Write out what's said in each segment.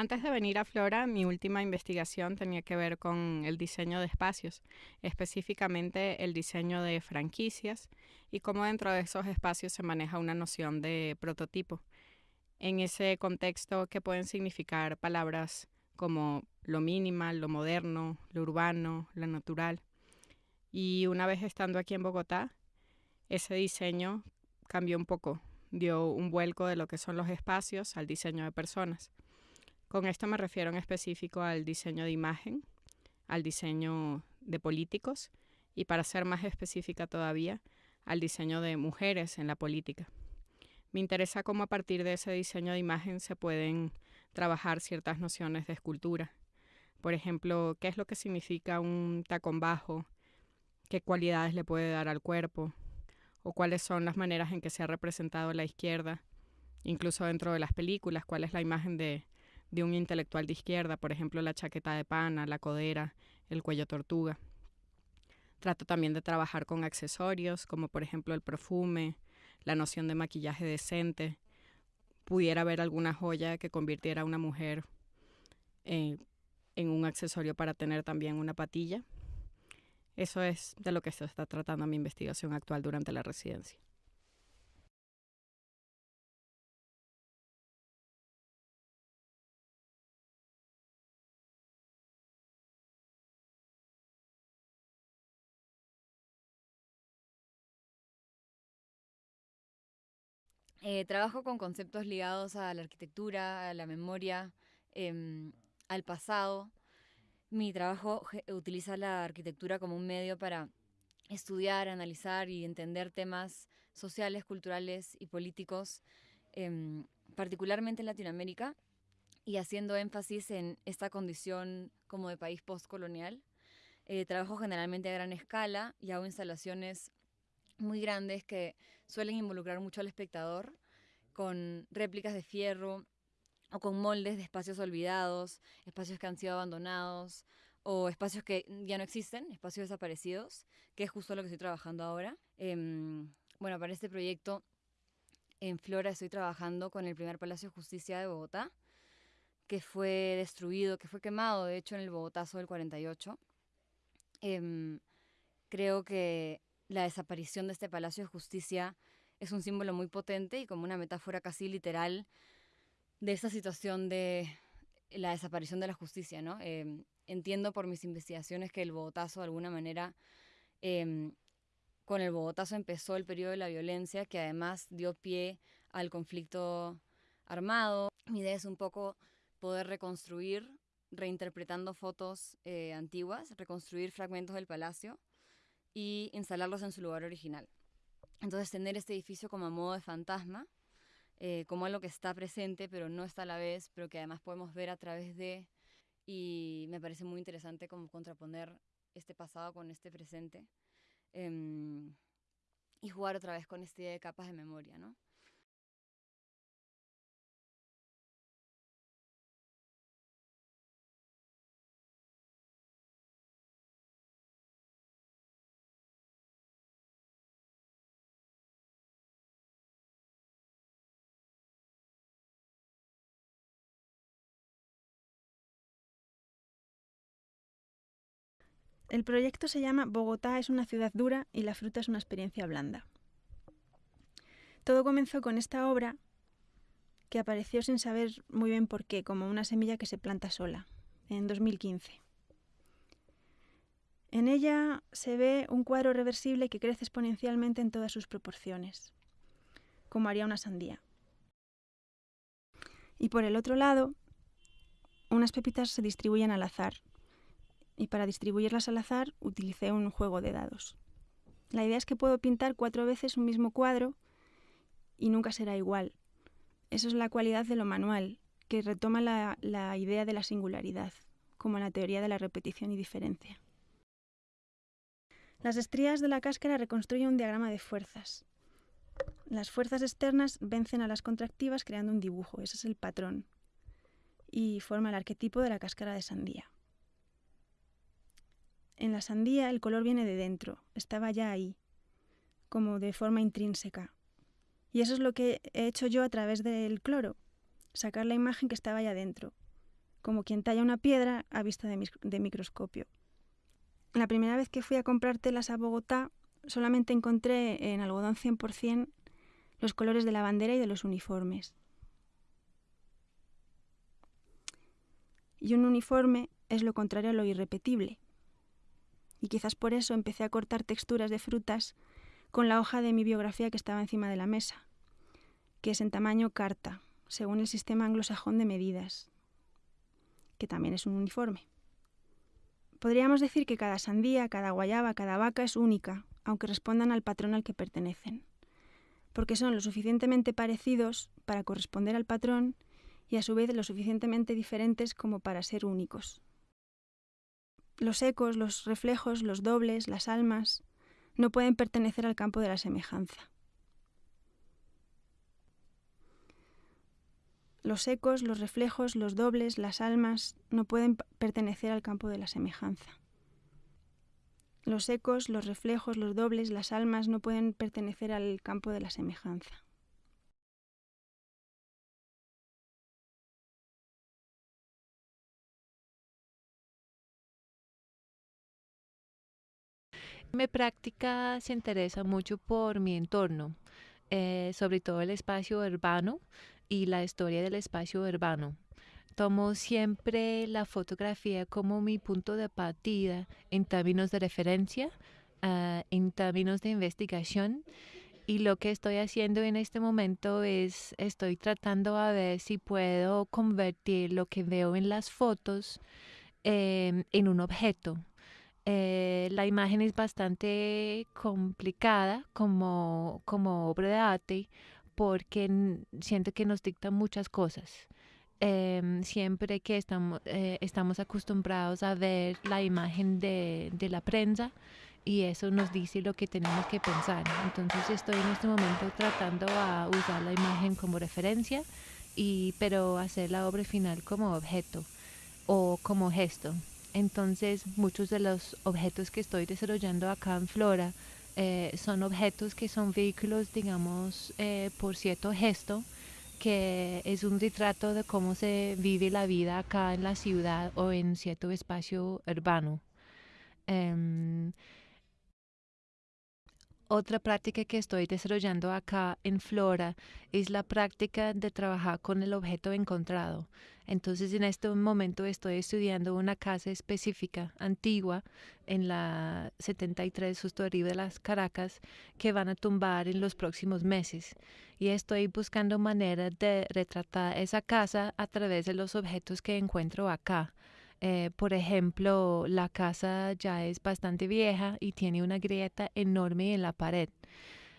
Antes de venir a Flora, mi última investigación tenía que ver con el diseño de espacios, específicamente el diseño de franquicias y cómo dentro de esos espacios se maneja una noción de prototipo. En ese contexto, ¿qué pueden significar palabras como lo minimal, lo moderno, lo urbano, lo natural? Y una vez estando aquí en Bogotá, ese diseño cambió un poco, dio un vuelco de lo que son los espacios al diseño de personas. Con esto me refiero en específico al diseño de imagen, al diseño de políticos y para ser más específica todavía, al diseño de mujeres en la política. Me interesa cómo a partir de ese diseño de imagen se pueden trabajar ciertas nociones de escultura. Por ejemplo, qué es lo que significa un tacón bajo, qué cualidades le puede dar al cuerpo, o cuáles son las maneras en que se ha representado la izquierda, incluso dentro de las películas, cuál es la imagen de, de un intelectual de izquierda, por ejemplo, la chaqueta de pana, la codera, el cuello tortuga. Trato también de trabajar con accesorios, como por ejemplo el perfume, la noción de maquillaje decente. Pudiera haber alguna joya que convirtiera a una mujer eh, en un accesorio para tener también una patilla. Eso es de lo que se está tratando mi investigación actual durante la residencia. Eh, trabajo con conceptos ligados a la arquitectura, a la memoria, em, al pasado. Mi trabajo utiliza la arquitectura como un medio para estudiar, analizar y entender temas sociales, culturales y políticos, em, particularmente en Latinoamérica, y haciendo énfasis en esta condición como de país postcolonial. Eh, trabajo generalmente a gran escala y hago instalaciones muy grandes que suelen involucrar mucho al espectador, con réplicas de fierro o con moldes de espacios olvidados, espacios que han sido abandonados o espacios que ya no existen, espacios desaparecidos, que es justo lo que estoy trabajando ahora. Em, bueno, para este proyecto en Flora estoy trabajando con el primer Palacio de Justicia de Bogotá, que fue destruido, que fue quemado, de hecho, en el Bogotazo del 48. Em, creo que la desaparición de este Palacio de Justicia es un símbolo muy potente y como una metáfora casi literal de esta situación de la desaparición de la justicia, ¿no? Em, entiendo por mis investigaciones que el Bogotazo, de alguna manera, em, con el Bogotazo empezó el periodo de la violencia, que además dio pie al conflicto armado. Mi idea es un poco poder reconstruir, reinterpretando fotos eh, antiguas, reconstruir fragmentos del palacio y instalarlos en su lugar original. Entonces tener este edificio como a modo de fantasma, eh, como algo que está presente pero no está a la vez, pero que además podemos ver a través de, y me parece muy interesante como contraponer este pasado con este presente em, y jugar otra vez con esta idea de capas de memoria, ¿no? El proyecto se llama Bogotá es una ciudad dura y la fruta es una experiencia blanda. Todo comenzó con esta obra que apareció sin saber muy bien por qué, como una semilla que se planta sola, en 2015. En ella se ve un cuadro reversible que crece exponencialmente en todas sus proporciones, como haría una sandía. Y por el otro lado, unas pepitas se distribuyen al azar, y para distribuirlas al azar utilicé un juego de dados. La idea es que puedo pintar cuatro veces un mismo cuadro y nunca será igual. Eso es la cualidad de lo manual, que retoma la, la idea de la singularidad, como la teoría de la repetición y diferencia. Las estrías de la cáscara reconstruyen un diagrama de fuerzas. Las fuerzas externas vencen a las contractivas creando un dibujo, ese es el patrón, y forma el arquetipo de la cáscara de sandía. En la sandía el color viene de dentro, estaba ya ahí, como de forma intrínseca. Y eso es lo que he hecho yo a través del cloro, sacar la imagen que estaba ya dentro. como quien talla una piedra a vista de, microscopio. La primera vez que fui a comprar telas a Bogotá, solamente encontré en algodón 100% los colores de la bandera y de los uniformes. Y un uniforme es lo contrario a lo irrepetible. Y quizás por eso empecé a cortar texturas de frutas con la hoja de mi biografía que estaba encima de la mesa, que es en tamaño carta, según el sistema anglosajón de medidas, que también es un uniforme. Podríamos decir que cada sandía, cada guayaba, cada vaca es única, aunque respondan al patrón al que pertenecen, porque son lo suficientemente parecidos para corresponder al patrón y a su vez lo suficientemente diferentes como para ser únicos. Los ecos, los reflejos, los dobles, las almas, no pueden pertenecer al campo de la semejanza. Los ecos, los reflejos, los dobles, las almas no pueden pertenecer al campo de la semejanza. Los ecos, los reflejos, los dobles, las almas no pueden pertenecer al campo de la semejanza. Mi práctica se interesa mucho por mi entorno, eh, sobre todo el espacio urbano y la historia del espacio urbano. Tomo siempre la fotografía como mi punto de partida en términos de referencia, ah, en términos de investigación. Y lo que estoy haciendo en este momento es, estoy tratando a ver si puedo convertir lo que veo en las fotos em, en un objeto, eh, la imagen es bastante complicada como, como obra de arte porque siento que nos dicta muchas cosas. Em, siempre que estamos, eh, estamos acostumbrados a ver la imagen de, de, la prensa y eso nos dice lo que tenemos que pensar. Entonces estoy en este momento tratando a usar la imagen como referencia, y, pero hacer la obra final como objeto o como gesto. Entonces, muchos de los objetos que estoy desarrollando acá en Flora eh, son objetos que son vehículos, digamos, eh, por cierto gesto, que es un retrato de cómo se vive la vida acá en la ciudad o en cierto espacio urbano. Em, otra práctica que estoy desarrollando acá en Flora es la práctica de trabajar con el objeto encontrado. Entonces en este momento estoy estudiando una casa específica, antigua, en la 73 justo arriba de las Caracas, que van a tumbar en los próximos meses. Y estoy buscando maneras de retratar esa casa a través de los objetos que encuentro acá. Eh, por ejemplo, la casa ya es bastante vieja y tiene una grieta enorme en la pared.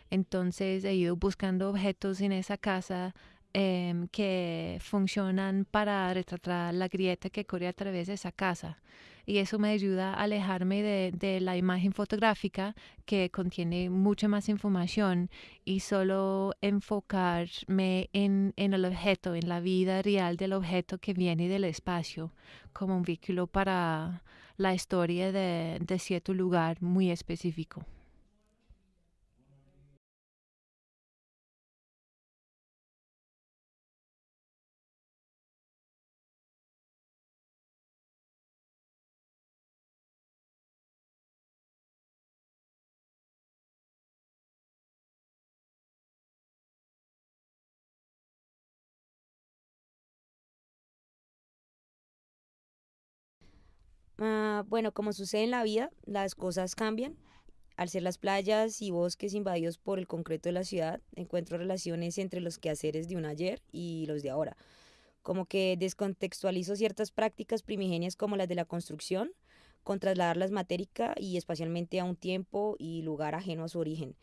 Entonces he ido buscando objetos en esa casa em, que funcionan para retratar la grieta que corre a través de esa casa y eso me ayuda a alejarme de, la imagen fotográfica que contiene mucha más información y solo enfocarme en, el objeto, en la vida real del objeto que viene del espacio, como un vehículo para la historia de cierto lugar muy específico. Ah, bueno, como sucede en la vida, las cosas cambian. Al ser las playas y bosques invadidos por el concreto de la ciudad, encuentro relaciones entre los quehaceres de un ayer y los de ahora. Como que descontextualizo ciertas prácticas primigenias como las de la construcción, con trasladarlas matérica y espacialmente a un tiempo y lugar ajeno a su origen.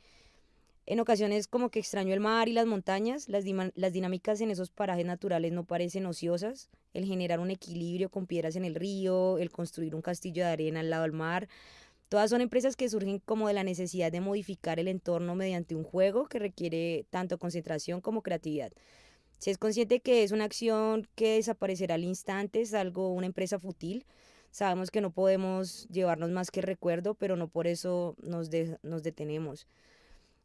En ocasiones como que extraño el mar y las montañas, las, dinámicas en esos parajes naturales no parecen ociosas, el generar un equilibrio con piedras en el río, el construir un castillo de arena al lado del mar, todas son empresas que surgen como de la necesidad de modificar el entorno mediante un juego que requiere tanto concentración como creatividad. Si es consciente que es una acción que desaparecerá al instante, es algo, una empresa fútil, sabemos que no podemos llevarnos más que recuerdo, pero no por eso nos detenemos.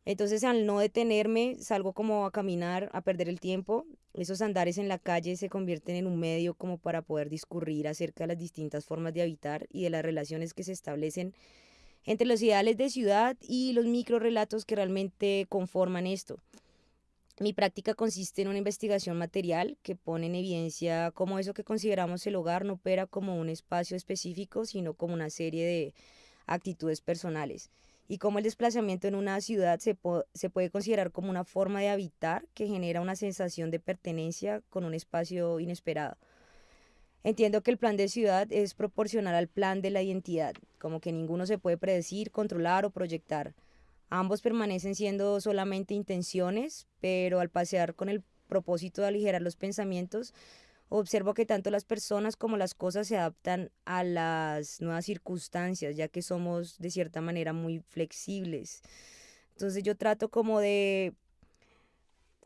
Entonces al no detenerme, salgo como a caminar, a perder el tiempo. Esos andares en la calle se convierten en un medio como para poder discurrir acerca de las distintas formas de habitar y de las relaciones que se establecen entre los ideales de ciudad y los microrelatos que realmente conforman esto. Mi práctica consiste en una investigación material que pone en evidencia cómo eso que consideramos el hogar no opera como un espacio específico, sino como una serie de actitudes personales y cómo el desplazamiento en una ciudad se, se, puede considerar como una forma de habitar que genera una sensación de pertenencia con un espacio inesperado. Entiendo que el plan de ciudad es proporcional al plan de la identidad, como que ninguno se puede predecir, controlar o proyectar. Ambos permanecen siendo solamente intenciones, pero al pasear con el propósito de aligerar los pensamientos, observo que tanto las personas como las cosas se adaptan a las nuevas circunstancias, ya que somos de cierta manera muy flexibles. Entonces yo trato como de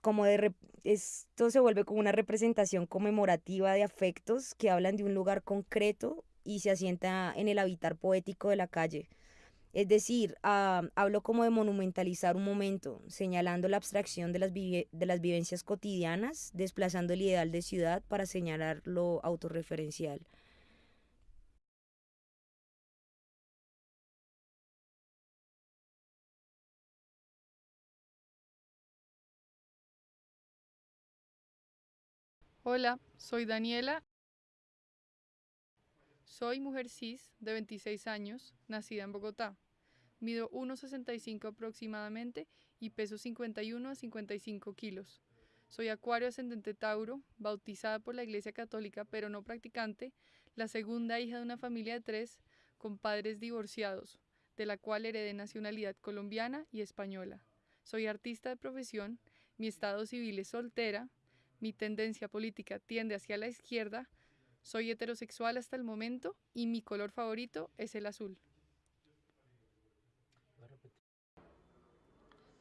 como de esto se vuelve como una representación conmemorativa de afectos que hablan de un lugar concreto y se asienta en el habitar poético de la calle. Es decir, ah, hablo como de monumentalizar un momento, señalando la abstracción de las, de las vivencias cotidianas, desplazando el ideal de ciudad para señalar lo autorreferencial. Hola, soy Daniela. Soy mujer cis de 26 años, nacida en Bogotá. Mido 1,65 aproximadamente y peso 51 a 55 kilos. Soy acuario ascendente Tauro, bautizada por la Iglesia Católica pero no practicante, la segunda hija de una familia de tres con padres divorciados, de la cual heredé nacionalidad colombiana y española. Soy artista de profesión, mi estado civil es soltera, mi tendencia política tiende hacia la izquierda, soy heterosexual hasta el momento y mi color favorito es el azul.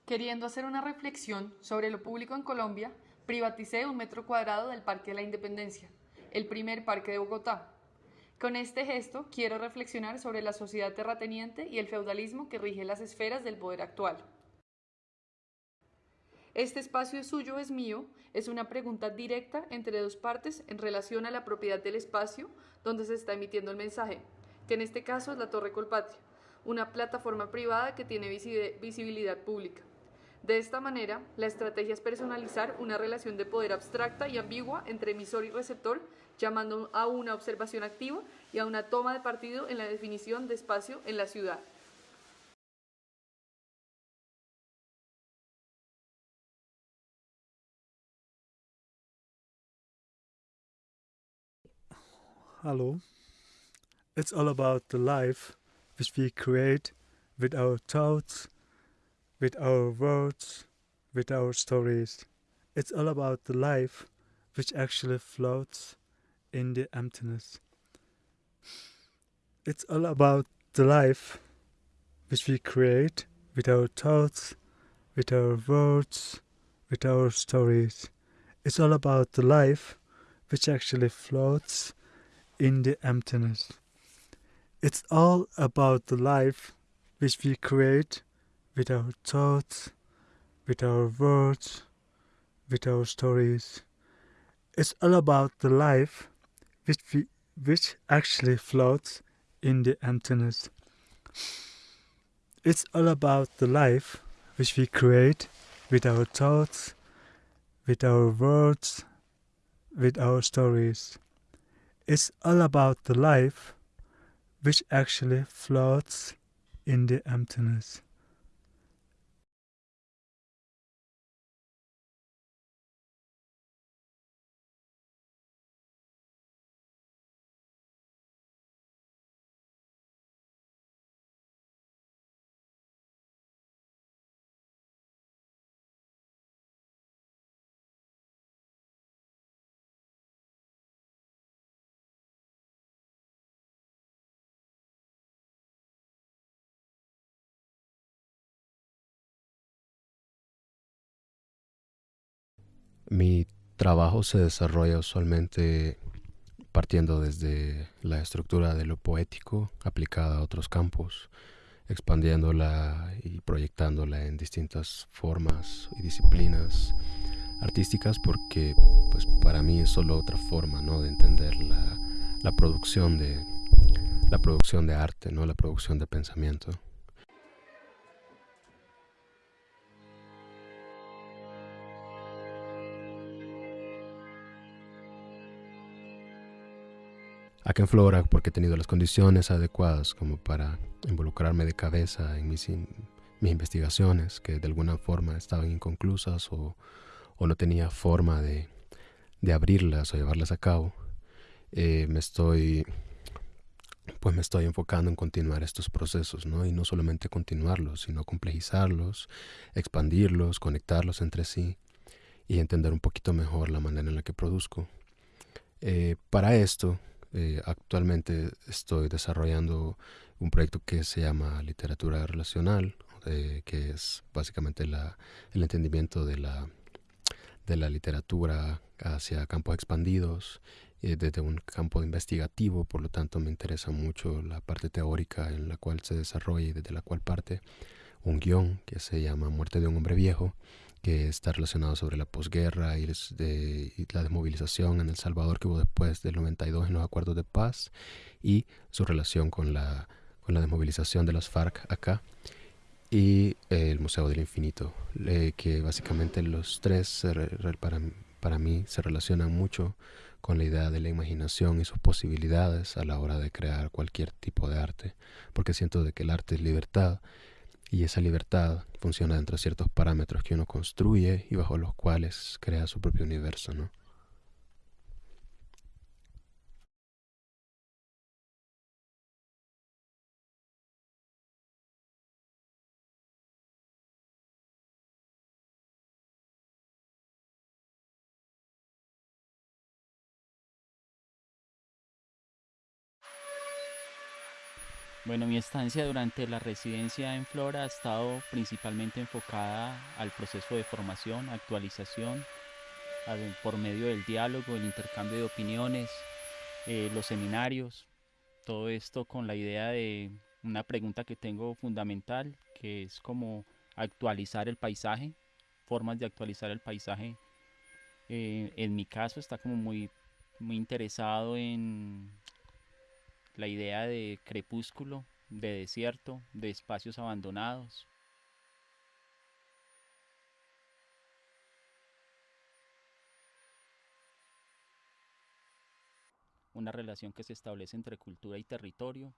Queriendo hacer una reflexión sobre lo público en Colombia, privaticé un metro cuadrado del Parque de la Independencia, el primer parque de Bogotá. Con este gesto quiero reflexionar sobre la sociedad terrateniente y el feudalismo que rige las esferas del poder actual. ¿Este espacio es suyo es mío? Es una pregunta directa entre dos partes en relación a la propiedad del espacio donde se está emitiendo el mensaje, que en este caso es la Torre Colpatria, una plataforma privada que tiene visibilidad pública. De esta manera, la estrategia es personalizar una relación de poder abstracta y ambigua entre emisor y receptor, llamando a una observación activa y a una toma de partido en la definición de espacio en la ciudad. Hello. It's all about the life which we create with our thoughts with our words, with our stories. It's all about the life which actually floats in the emptiness. It's all about the life which we create with our thoughts, with our words, with our stories. It's all about the life which actually floats in the emptiness. It's all about the life which we create with our thoughts, with our words, with our stories. It's all about the life which, we, which actually floats in the emptiness. It's all about the life which we create with our thoughts, with our words, with our stories. It's all about the life which actually floats in the emptiness. Mi trabajo se desarrolla usualmente partiendo desde la estructura de lo poético aplicada a otros campos. expandiéndola y proyectándola en distintas formas y disciplinas artísticas porque pues para mí es solo otra forma ¿no? de entender la, la producción de la producción de arte, ¿no? la producción de pensamiento. Acá en Flora, porque he tenido las condiciones adecuadas como para involucrarme de cabeza en mis, mis investigaciones, que de alguna forma estaban inconclusas o, o no tenía forma de, de, abrirlas o llevarlas a cabo, eh, me estoy pues me estoy enfocando en continuar estos procesos, ¿no? Y no solamente continuarlos, sino complejizarlos, expandirlos, conectarlos entre sí y entender un poquito mejor la manera en la que produzco. Eh, para esto, eh, actualmente estoy desarrollando un proyecto que se llama Literatura Relacional, eh, que es básicamente el entendimiento de la, literatura hacia campos expandidos, eh, desde un campo investigativo, por lo tanto me interesa mucho la parte teórica en la cual se desarrolla y desde la cual parte un guion que se llama Muerte de un hombre viejo, que está relacionado sobre la posguerra y, la desmovilización en El Salvador que hubo después del 92 en los acuerdos de paz y su relación con la, con la desmovilización de las FARC acá y el Museo del Infinito, que básicamente los tres para, para mí se relacionan mucho con la idea de la imaginación y sus posibilidades a la hora de crear cualquier tipo de arte, porque siento de que el arte es libertad y esa libertad funciona dentro de ciertos parámetros que uno construye y bajo los cuales crea su propio universo, ¿no? Bueno, mi estancia durante la residencia en Flora ha estado principalmente enfocada al proceso de formación, actualización, por medio del diálogo, el intercambio de opiniones, eh, los seminarios, todo esto con la idea de una pregunta que tengo fundamental, que es como actualizar el paisaje, formas de actualizar el paisaje. Eh, en mi caso está como muy, muy interesado en la idea de crepúsculo, de desierto, de espacios abandonados. Una relación que se establece entre cultura y territorio,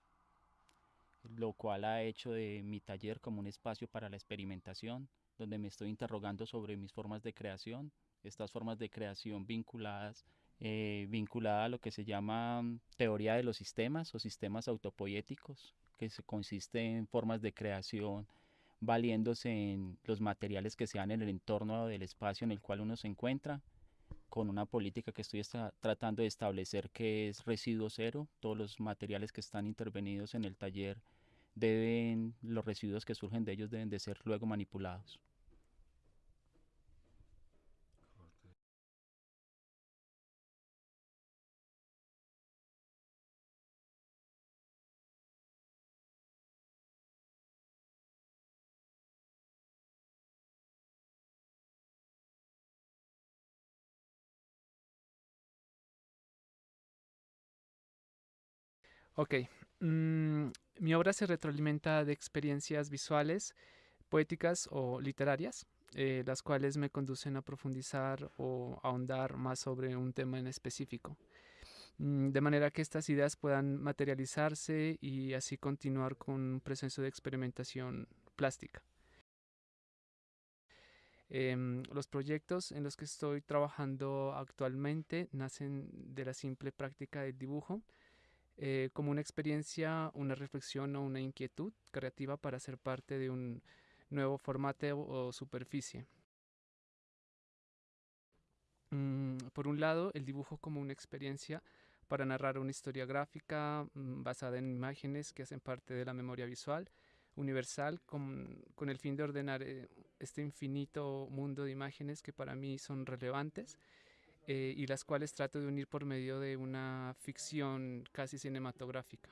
lo cual ha hecho de mi taller como un espacio para la experimentación, donde me estoy interrogando sobre mis formas de creación, estas formas de creación vinculadas eh, vinculada a lo que se llama mm, teoría de los sistemas o sistemas autopoéticos, que se consiste en formas de creación valiéndose en los materiales que se dan en el entorno del espacio en el cual uno se encuentra, con una política que estoy tratando de establecer que es residuo cero, todos los materiales que están intervenidos en el taller deben, los residuos que surgen de ellos deben de ser luego manipulados. Ok, mm, mi obra se retroalimenta de experiencias visuales, poéticas o literarias, eh, las cuales me conducen a profundizar o ahondar más sobre un tema en específico, mm, de manera que estas ideas puedan materializarse y así continuar con un proceso de experimentación plástica. Em, los proyectos en los que estoy trabajando actualmente nacen de la simple práctica del dibujo, eh, como una experiencia, una reflexión o una inquietud creativa para ser parte de un nuevo formato o superficie. Mm, por un lado, el dibujo como una experiencia para narrar una historia gráfica mm, basada en imágenes que hacen parte de la memoria visual universal con, con el fin de ordenar eh, este infinito mundo de imágenes que para mí son relevantes eh, y las cuales trato de unir por medio de una ficción casi cinematográfica.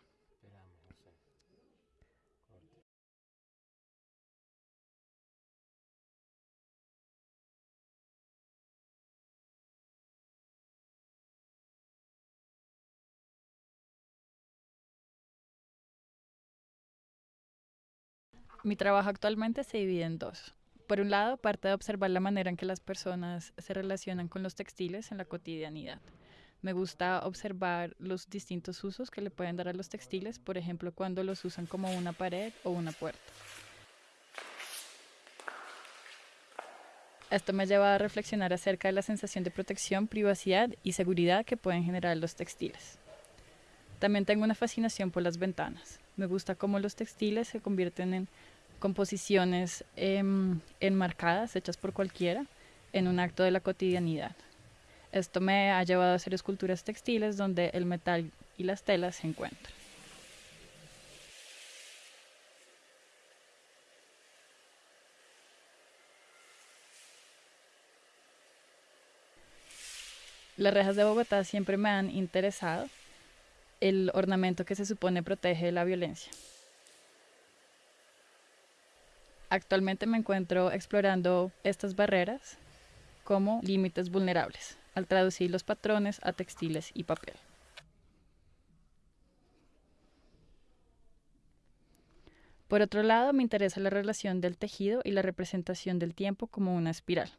Mi trabajo actualmente se divide en dos. Por un lado, parte de observar la manera en que las personas se relacionan con los textiles en la cotidianidad. Me gusta observar los distintos usos que le pueden dar a los textiles, por ejemplo, cuando los usan como una pared o una puerta. Esto me lleva a reflexionar acerca de la sensación de protección, privacidad y seguridad que pueden generar los textiles. También tengo una fascinación por las ventanas. Me gusta cómo los textiles se convierten en composiciones em, enmarcadas, hechas por cualquiera, en un acto de la cotidianidad. Esto me ha llevado a hacer esculturas textiles donde el metal y las telas se encuentran. Las rejas de Bogotá siempre me han interesado, el ornamento que se supone protege la violencia. Actualmente me encuentro explorando estas barreras como límites vulnerables, al traducir los patrones a textiles y papel. Por otro lado, me interesa la relación del tejido y la representación del tiempo como una espiral.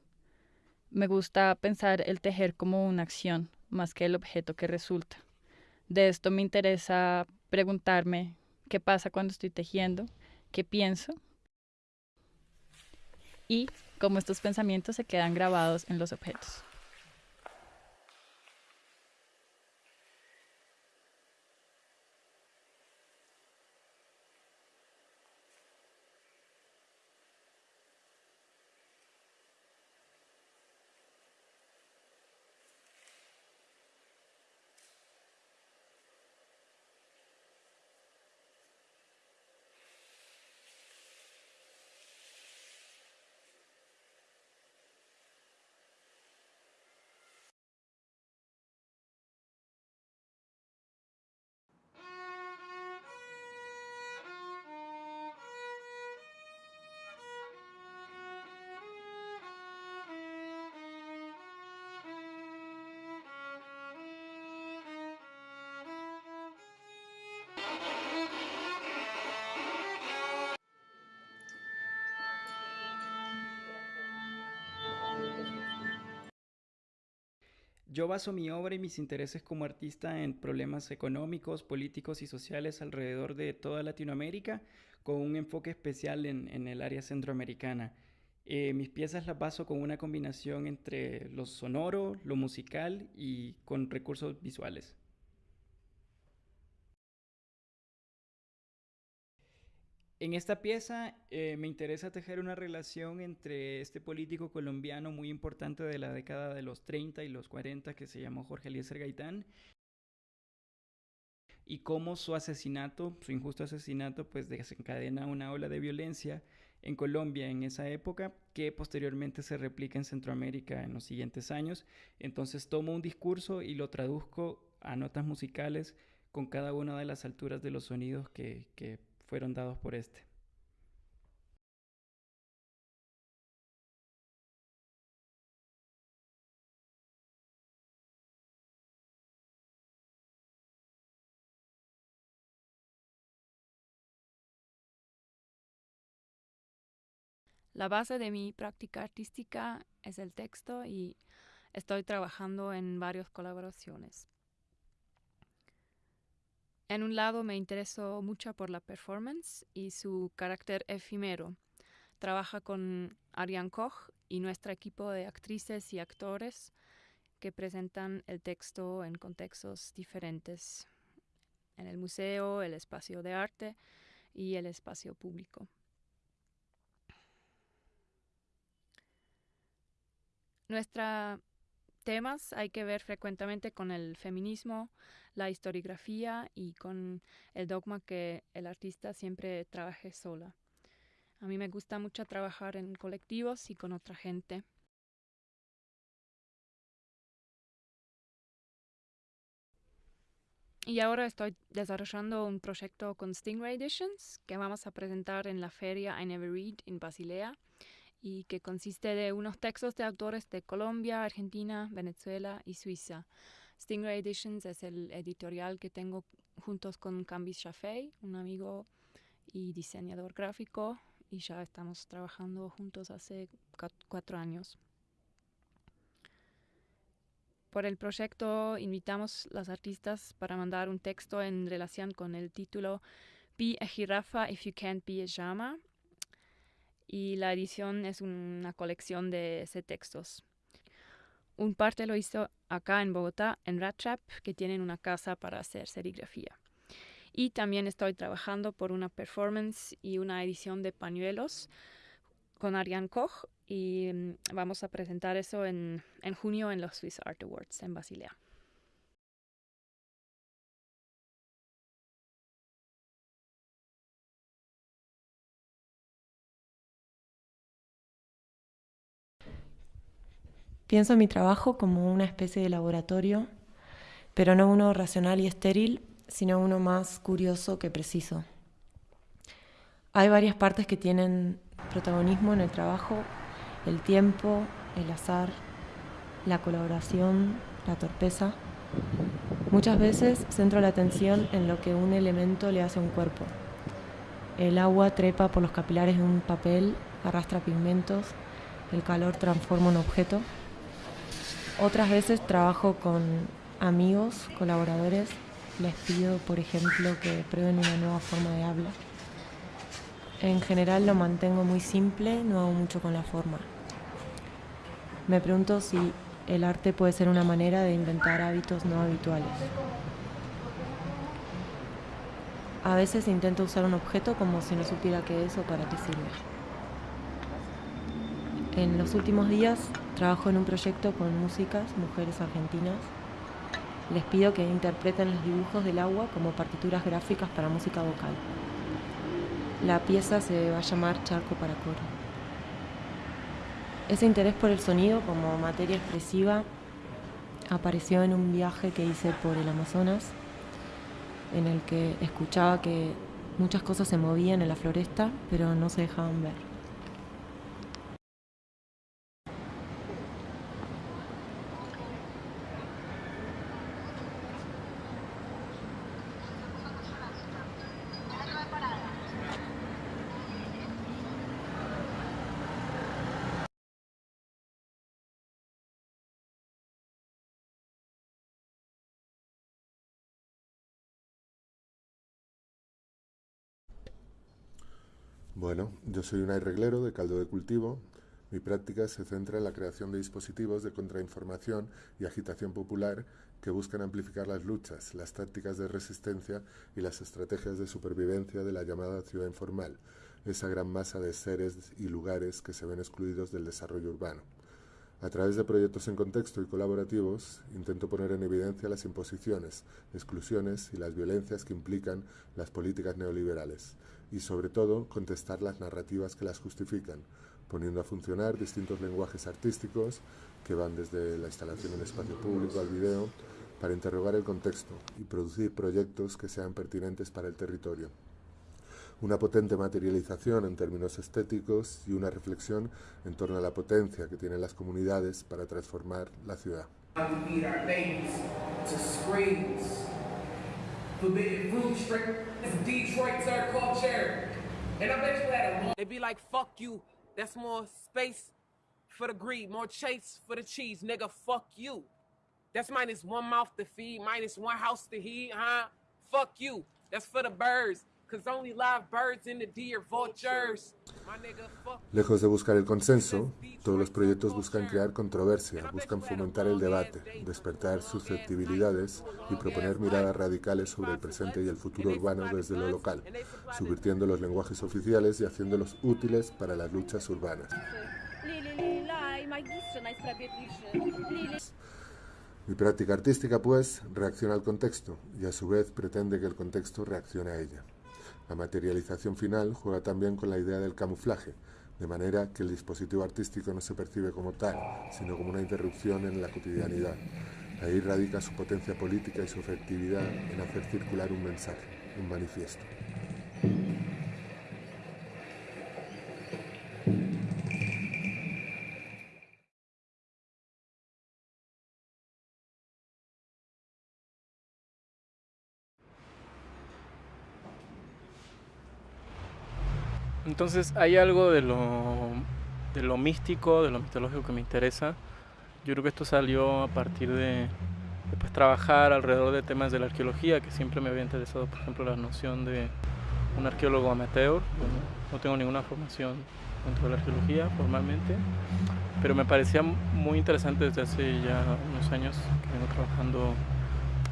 Me gusta pensar el tejer como una acción más que el objeto que resulta. De esto me interesa preguntarme qué pasa cuando estoy tejiendo, qué pienso y cómo estos pensamientos se quedan grabados en los objetos. Yo baso mi obra y mis intereses como artista en problemas económicos, políticos y sociales alrededor de toda Latinoamérica, con un enfoque especial en, el área centroamericana. Eh, mis piezas las baso con una combinación entre lo sonoro, lo musical y con recursos visuales. En esta pieza eh, me interesa tejer una relación entre este político colombiano muy importante de la década de los 30 y los 40 que se llamó Jorge Eliezer Gaitán y cómo su asesinato, su injusto asesinato, pues desencadena una ola de violencia en Colombia en esa época que posteriormente se replica en Centroamérica en los siguientes años. Entonces tomo un discurso y lo traduzco a notas musicales con cada una de las alturas de los sonidos que, que fueron dados por este. La base de mi práctica artística es el texto y estoy trabajando en varias colaboraciones. En un lado me interesó mucho por la performance y su carácter efímero. Trabaja con Ariane Koch y nuestro equipo de actrices y actores que presentan el texto en contextos diferentes, en el museo, el espacio de arte y el espacio público. Nuestros temas hay que ver frecuentemente con el feminismo, la historiografía y con el dogma que el artista siempre trabaje sola. A mí me gusta mucho trabajar en colectivos y con otra gente. Y ahora estoy desarrollando un proyecto con Stingray Editions que vamos a presentar en la feria I Never Read en Basilea y que consiste de unos textos de autores de Colombia, Argentina, Venezuela y Suiza. Stingray Editions es el editorial que tengo juntos con Cambis Shafei, un amigo y diseñador gráfico y ya estamos trabajando juntos hace cuatro años. Por el proyecto invitamos a los artistas para mandar un texto en relación con el título Be a Jirafa if you can't be a llama. Y la edición es una colección de ese textos. Un parte lo hizo acá en Bogotá, en Rattrap, que tienen una casa para hacer serigrafía. Y también estoy trabajando por una performance y una edición de pañuelos con Ariane Koch y mm, vamos a presentar eso en, en junio en los Swiss Art Awards en Basilea. Pienso en mi trabajo como una especie de laboratorio, pero no uno racional y estéril, sino uno más curioso que preciso. Hay varias partes que tienen protagonismo en el trabajo, el tiempo, el azar, la colaboración, la torpeza. Muchas veces centro la atención en lo que un elemento le hace a un cuerpo. El agua trepa por los capilares de un papel, arrastra pigmentos, el calor transforma un objeto. Otras veces trabajo con amigos, colaboradores, les pido, por ejemplo, que prueben una nueva forma de habla. En general lo mantengo muy simple, no hago mucho con la forma. Me pregunto si el arte puede ser una manera de inventar hábitos no habituales. A veces intento usar un objeto como si no supiera qué es o para qué sirve. En los últimos días trabajo en un proyecto con músicas, mujeres argentinas. Les pido que interpreten los dibujos del agua como partituras gráficas para música vocal. La pieza se va a llamar Charco para Coro. Ese interés por el sonido como materia expresiva apareció en un viaje que hice por el Amazonas, en el que escuchaba que muchas cosas se movían en la floresta, pero no se dejaban ver. Bueno, yo soy un reglero de caldo de cultivo. Mi práctica se centra en la creación de dispositivos de contrainformación y agitación popular que buscan amplificar las luchas, las tácticas de resistencia y las estrategias de supervivencia de la llamada ciudad informal, esa gran masa de seres y lugares que se ven excluidos del desarrollo urbano. A través de proyectos en contexto y colaborativos, intento poner en evidencia las imposiciones, exclusiones y las violencias que implican las políticas neoliberales y sobre todo contestar las narrativas que las justifican, poniendo a funcionar distintos lenguajes artísticos que van desde la instalación en espacio público al video para interrogar el contexto y producir proyectos que sean pertinentes para el territorio. Una potente materialización en términos estéticos y una reflexión en torno a la potencia que tienen las comunidades para transformar la ciudad. forbidden fruit straight from Detroit to our culture. And I bet you had a long... They be like, fuck you. That's more space for the greed, more chase for the cheese. Nigga, fuck you. That's minus one mouth to feed, minus one house to heat, huh? Fuck you. That's for the birds. Lejos de buscar el consenso, todos los proyectos buscan crear controversia, buscan fomentar el debate, despertar susceptibilidades y proponer miradas radicales sobre el presente y el futuro urbano desde lo local, subvirtiendo los lenguajes oficiales y haciéndolos útiles para las luchas urbanas. Mi práctica artística, pues, reacciona al contexto y a su vez pretende que el contexto reaccione a ella. La materialización final juega también con la idea del camuflaje, de manera que el dispositivo artístico no se percibe como tal, sino como una interrupción en la cotidianidad. Ahí radica su potencia política y su efectividad en hacer circular un mensaje, un manifiesto. Entonces hay algo de lo, de lo místico, de lo mitológico que me interesa. Yo creo que esto salió a partir de, pues, trabajar alrededor de temas de la arqueología, que siempre me había interesado, por ejemplo, la noción de un arqueólogo amateur. no tengo ninguna formación dentro de la arqueología formalmente, pero me parecía muy interesante desde hace ya unos años que vengo trabajando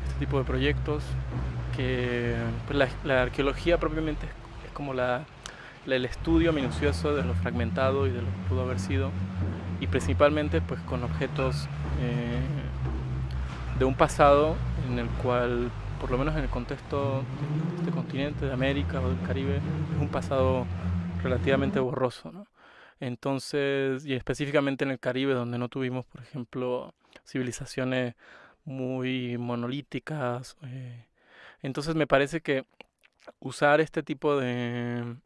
este tipo de proyectos, que pues, la, arqueología propiamente es, como la, el estudio minucioso de lo fragmentado y de lo que pudo haber sido, y principalmente pues con objetos eh, de un pasado en el cual, por lo menos en el contexto de este continente, de América o del Caribe, es un pasado relativamente borroso. ¿no? Entonces, y específicamente en el Caribe, donde no tuvimos, por ejemplo, civilizaciones muy monolíticas. Eh, entonces me parece que usar este tipo de,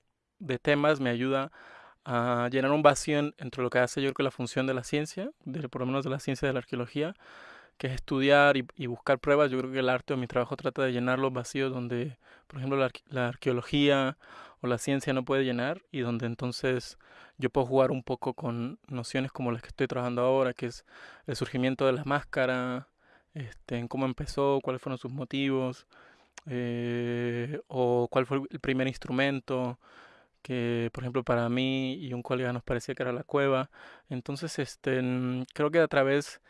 de temas me ayuda a llenar un vacío entre lo que hace yo creo que la función de la ciencia, de, por lo menos de la ciencia de la arqueología, que es estudiar y, buscar pruebas. Yo creo que el arte o mi trabajo trata de llenar los vacíos donde, por ejemplo, la, arqueología o la ciencia no puede llenar y donde entonces yo puedo jugar un poco con nociones como las que estoy trabajando ahora, que es el surgimiento de la máscara, este, en cómo empezó, cuáles fueron sus motivos, eh, o cuál fue el primer instrumento que por ejemplo para mí y un colega nos parecía que era la cueva. Entonces, este, creo que a través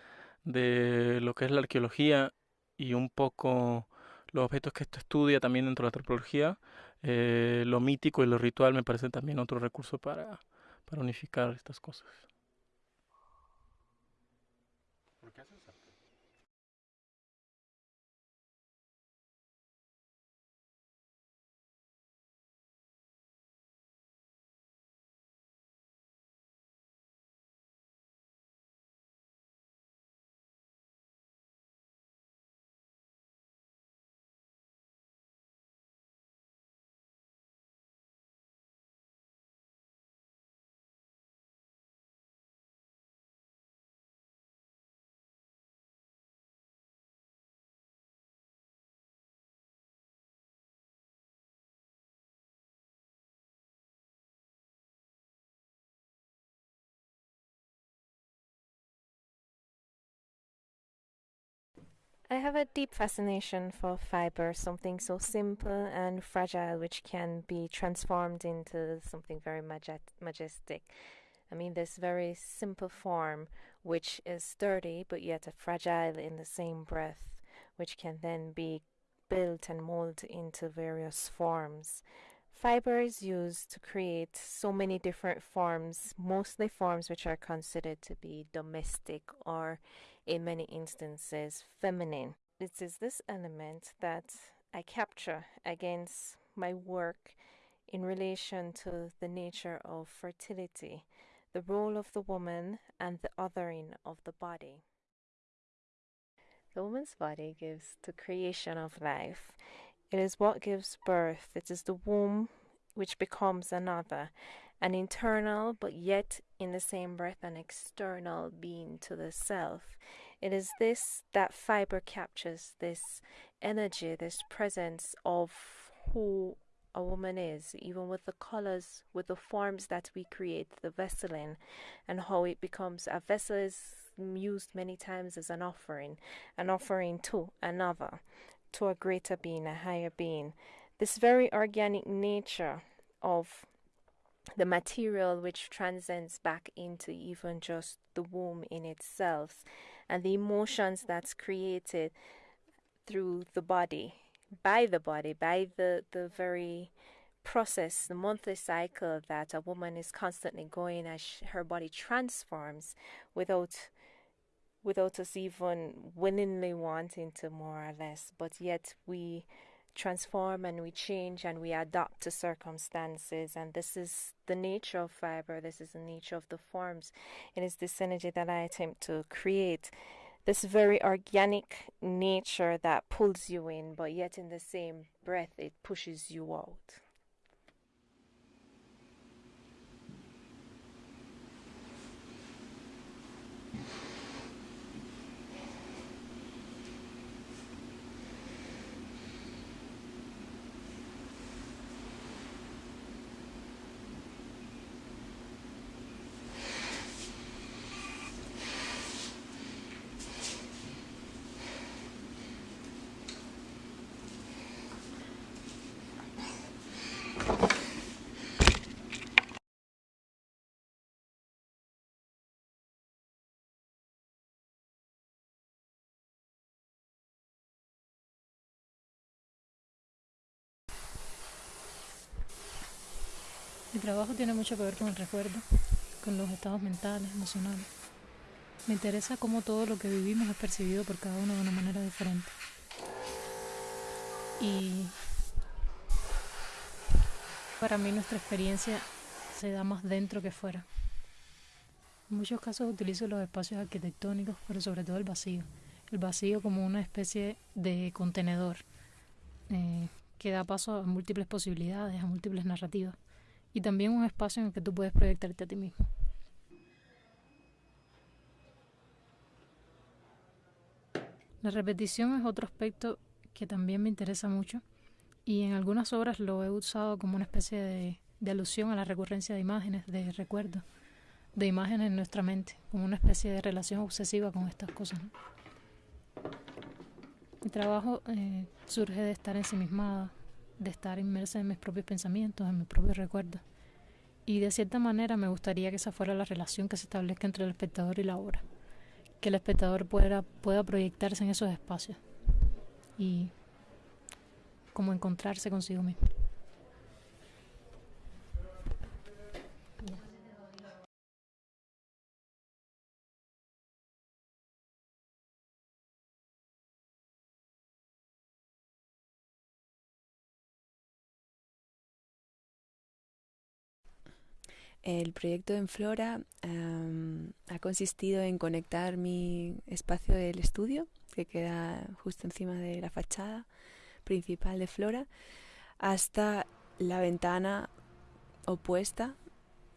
de lo que es la arqueología y un poco los objetos que esto estudia también dentro de la antropología, eh, lo mítico y lo ritual me parece también otro recurso para, para unificar estas cosas. I have a deep fascination for fiber, something so simple and fragile, which can be transformed into something very majestic. I mean, this very simple form, which is sturdy but yet fragile in the same breath, which can then be built and molded into various forms. Fiber is used to create so many different forms, mostly forms which are considered to be domestic or in many instances feminine. It is this element that I capture against my work in relation to the nature of fertility, the role of the woman, and the othering of the body. The woman's body gives the creation of life. It is what gives birth. It is the womb which becomes another, an internal but yet in the same breath an external being to the self. It is this that fiber captures this energy, this presence of who a woman is, even with the colors, with the forms that we create, the vessel in, and how it becomes a vessel is used many times as an offering, an offering to another, to a greater being, a higher being. This very organic nature of the material which transcends back into even just the womb in itself and the emotions that's created through the body by the body by the the very process the monthly cycle that a woman is constantly going as her body transforms without without us even willingly wanting to more or less. But yet we transform and we change and we adapt to circumstances. And this is the nature of fiber, this is the nature of the forms. It is this energy that I attempt to create. This very organic nature that pulls you in, but yet in the same breath, it pushes you out. Mi trabajo tiene mucho que ver con el recuerdo, con los estados mentales, emocionales. Me interesa cómo todo lo que vivimos es percibido por cada uno de una manera diferente. Y para mí nuestra experiencia se da más dentro que fuera. En muchos casos utilizo los espacios arquitectónicos, pero sobre todo el vacío. El vacío como una especie de contenedor eh, que da paso a múltiples posibilidades, a múltiples narrativas. Y también un espacio en el que tú puedes proyectarte a ti mismo. La repetición es otro aspecto que también me interesa mucho y en algunas obras lo he usado como una especie de, alusión a la recurrencia de imágenes, de recuerdos, de imágenes en nuestra mente, como una especie de relación obsesiva con estas cosas. Mi trabajo eh, surge de estar ensimismada, de estar inmersa en mis propios pensamientos, en mis propios recuerdos. Y de cierta manera me gustaría que esa fuera la relación que se establezca entre el espectador y la obra que el espectador pueda, pueda proyectarse en esos espacios y como encontrarse consigo mismo. El proyecto en Flora ha consistido en conectar mi espacio del estudio, que queda justo encima de la fachada principal de Flora, hasta la ventana opuesta,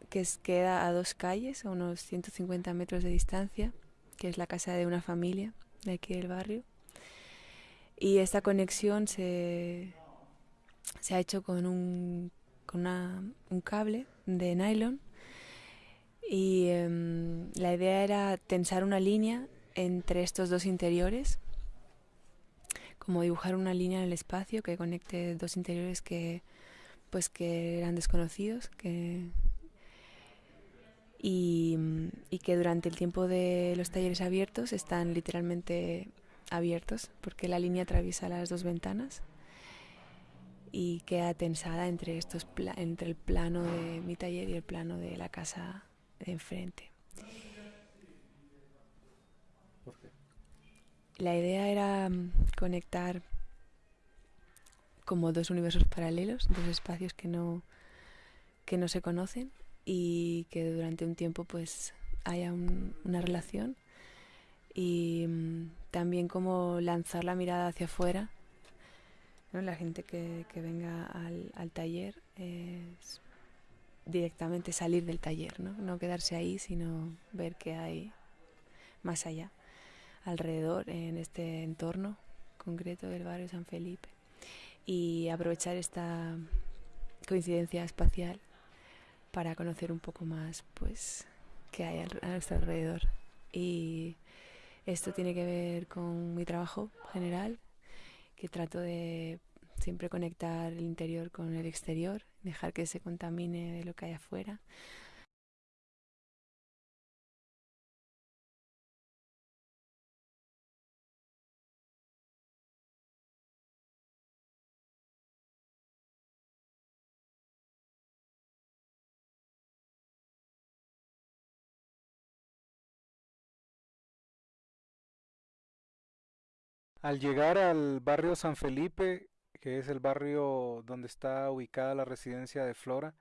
que queda a dos calles, a unos 150 metros de distancia, que es la casa de una familia de aquí del barrio. Y esta conexión se, se ha hecho con un con un cable de nylon. Y em, la idea era tensar una línea entre estos dos interiores, como dibujar una línea en el espacio que conecte dos interiores que pues que eran desconocidos, que y, y que durante el tiempo de los talleres abiertos están literalmente abiertos porque la línea atraviesa las dos ventanas y queda tensada entre, estos entre el plano de mi taller y el plano de la casa de enfrente. La idea era mm, conectar como dos universos paralelos, dos espacios que no, que no se conocen y que durante un tiempo pues haya una relación y mm, también como lanzar la mirada hacia afuera la gente que, venga al, taller es directamente salir del taller, ¿no? no quedarse ahí, sino ver qué hay más allá, alrededor, en este entorno concreto del barrio San Felipe. Y aprovechar esta coincidencia espacial para conocer un poco más pues qué hay a nuestro alrededor. Y esto tiene que ver con mi trabajo general, que trato de siempre conectar el interior con el exterior, dejar que se contamine de lo que hay afuera. Al llegar al barrio San Felipe, que es el barrio donde está ubicada la residencia de Flora,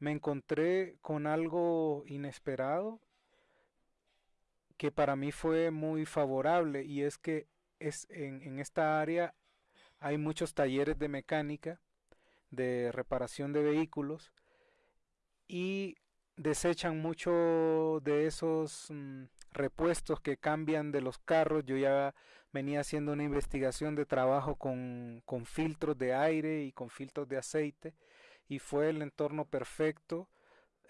me encontré con algo inesperado que para mí fue muy favorable y es que es en, en esta área hay muchos talleres de mecánica, de reparación de vehículos y desechan mucho de esos mm, repuestos que cambian de los carros. Yo ya venía haciendo una investigación de trabajo con, con filtros de aire y con filtros de aceite y fue el entorno perfecto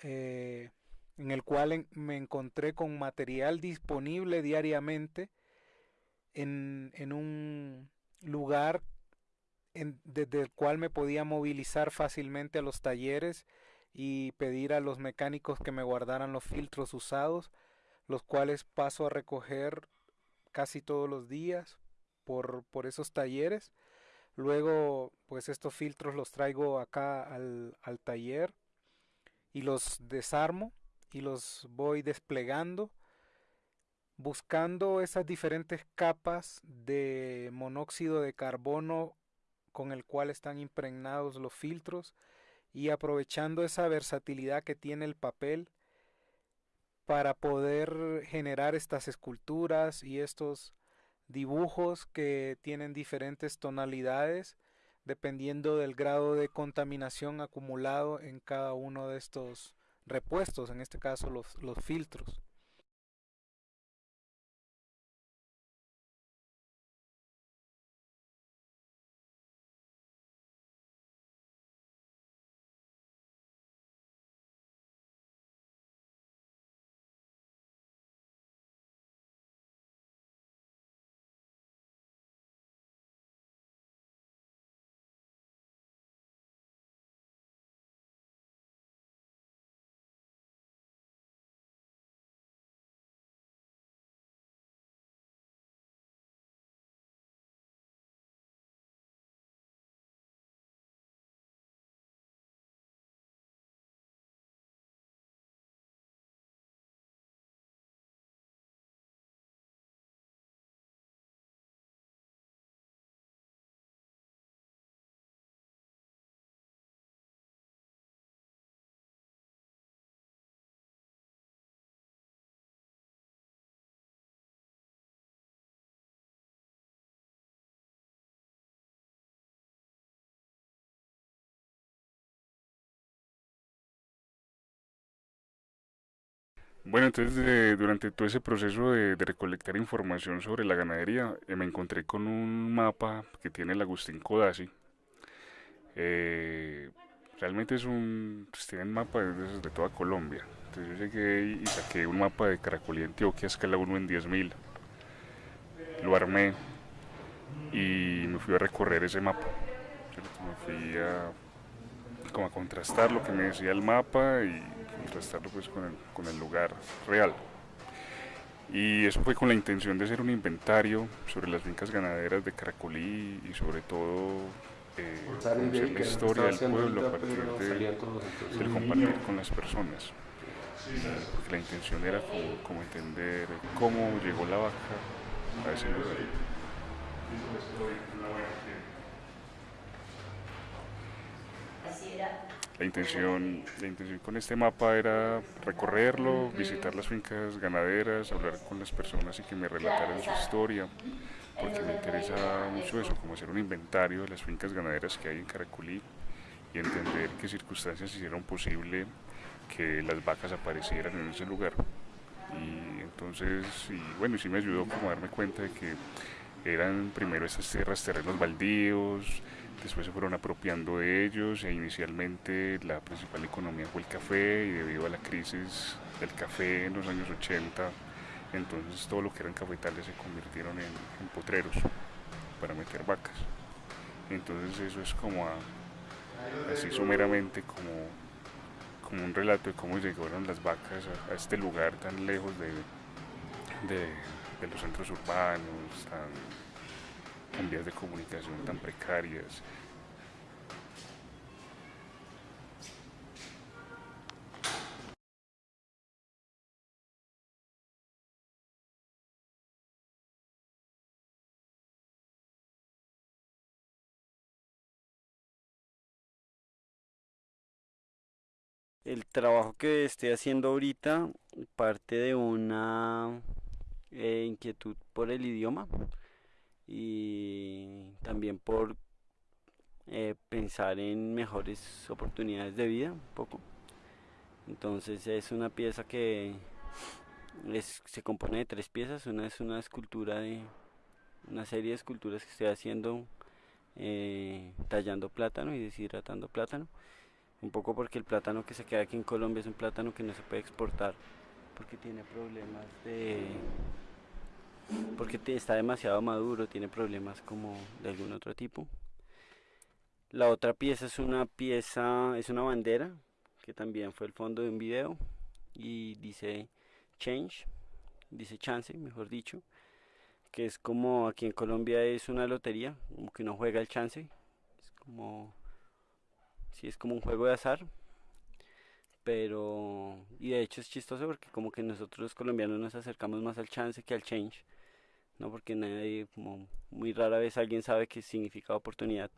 eh, en el cual me encontré con material disponible diariamente en, en un lugar desde el cual me podía movilizar fácilmente a los talleres y pedir a los mecánicos que me guardaran los filtros usados, los cuales paso a recoger casi todos los días por, por esos talleres. Luego, pues estos filtros los traigo acá al, al taller y los desarmo y los voy desplegando buscando esas diferentes capas de monóxido de carbono con el cual están impregnados los filtros y aprovechando esa versatilidad que tiene el papel para poder generar estas esculturas y estos dibujos que tienen diferentes tonalidades dependiendo del grado de contaminación acumulado en cada uno de estos repuestos, en este caso los, filtros. Bueno, entonces durante todo ese proceso de, recolectar información sobre la ganadería, eh, me encontré con un mapa que tiene el Agustín Codazzi. Eh, realmente es un, pues, tienen mapa de, de, toda Colombia. Entonces yo llegué y saqué un mapa de Caracolí Antioquia, escala 1 en 10.000. Lo armé y me fui a recorrer ese mapa. Me fui a, como a contrastar lo que me decía el mapa y contrastarlo pues con el, con el lugar real. Y eso fue con la intención de hacer un inventario sobre las fincas ganaderas de Caracolí y sobre todo eh, conocer la historia del pueblo a partir de, del compartir con las personas. Porque la intención era como, como entender cómo llegó la vaca a ese lugar. Así era la intención, la intención con este mapa era recorrerlo, visitar las fincas ganaderas, hablar con las personas y que me relataran su historia, porque me interesa mucho eso, como hacer un inventario de las fincas ganaderas que hay en Caracolí y entender qué circunstancias hicieron posible que las vacas aparecieran en ese lugar. Y entonces, y bueno, sí me ayudó como a darme cuenta de que eran primero estas tierras, terrenos baldíos, después se fueron apropiando de ellos e inicialmente la principal economía fue el café y debido a la crisis del café en los años 80, entonces todo lo que eran cafetales se convirtieron en, potreros para meter vacas. Entonces eso es como así someramente como, como un relato de cómo llegaron las vacas a, este lugar tan lejos de, de, los centros urbanos, en vías de comunicación tan precarias. El trabajo que estoy haciendo ahorita parte de una eh, inquietud por el idioma y también por eh, pensar en mejores oportunidades de vida un poco. Entonces es una pieza que se compone de tres piezas. Una es una escultura de una serie de esculturas que estoy haciendo eh, tallando plátano y deshidratando plátano. Un poco porque el plátano que se queda aquí en Colombia es un plátano que no se puede exportar porque tiene problemas de porque está demasiado maduro, tiene problemas como de algún otro tipo. La otra pieza es una pieza, es una bandera, que también fue el fondo de un video y dice change, dice chance, mejor dicho, que es como aquí en Colombia es una lotería, como que uno juega el chance, es como, si es como un juego de azar, pero y de hecho es chistoso porque como que nosotros los colombianos nos acercamos más al chance que al change no porque nadie muy rara vez alguien sabe qué significa oportunidad.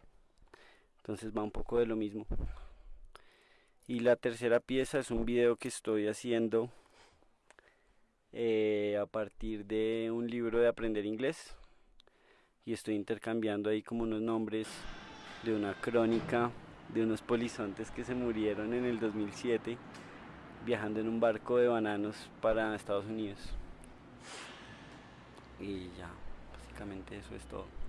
Entonces va un poco de lo mismo. Y la tercera pieza es un video que estoy haciendo eh, a partir de un libro de aprender inglés. Y estoy intercambiando ahí como unos nombres de una crónica de unos polizontes que se murieron en el 2007 viajando en un barco de bananos para Estados Unidos. Y ya, básicamente eso es todo.